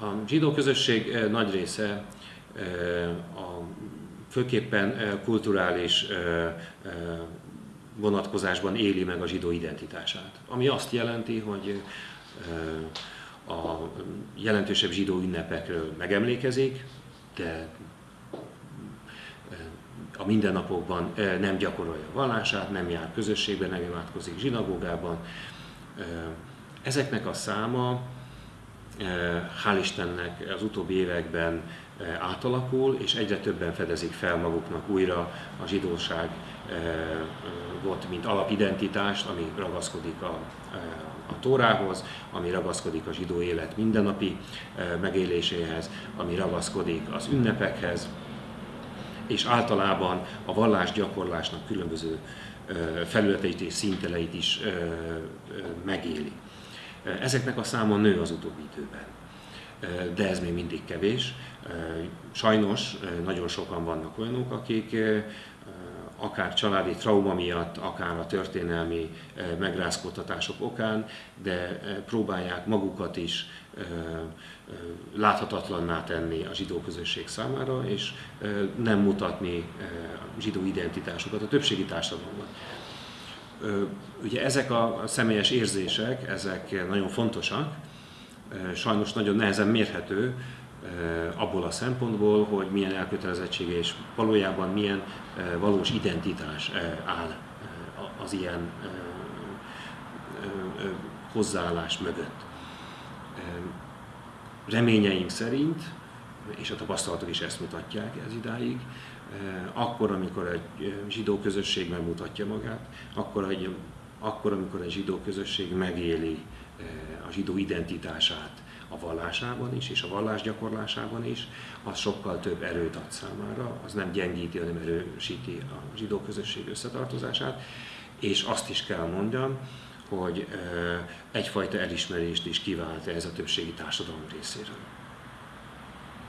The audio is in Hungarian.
A zsidó közösség nagy része a főképpen kulturális vonatkozásban éli meg a zsidó identitását. Ami azt jelenti, hogy a jelentősebb zsidó ünnepekről megemlékezik, de a mindennapokban nem gyakorolja a vallását, nem jár közösségben, nem imádkozik zsinagógában. Ezeknek a száma, hál' Istennek az utóbbi években átalakul, és egyre többen fedezik fel maguknak újra a zsidóság volt, mint alapidentitást, ami ragaszkodik a, a Tórához, ami ragaszkodik a zsidó élet mindennapi megéléséhez, ami ragaszkodik az ünnepekhez, és általában a vallás gyakorlásnak különböző felületeit és szinteleit is megéli. Ezeknek a száma nő az utóbbi időben, de ez még mindig kevés. Sajnos nagyon sokan vannak olyanok, akik akár családi trauma miatt, akár a történelmi megrázkódtatások okán, de próbálják magukat is láthatatlanná tenni a zsidó közösség számára, és nem mutatni zsidó identitásukat a többségi társadalomban. Ugye ezek a személyes érzések, ezek nagyon fontosak, sajnos nagyon nehezen mérhető, abból a szempontból, hogy milyen elkötelezettsége és valójában milyen valós identitás áll az ilyen hozzáállás mögött. Reményeink szerint, és a tapasztalatok is ezt mutatják ez idáig, akkor, amikor egy zsidó közösség megmutatja magát, akkor, egy, akkor amikor egy zsidó közösség megéli a zsidó identitását, a vallásában is, és a vallás gyakorlásában is, az sokkal több erőt ad számára, az nem gyengíti, hanem erősíti a zsidó közösség összetartozását, és azt is kell mondjam, hogy egyfajta elismerést is kivált ez a többségi társadalom részéről.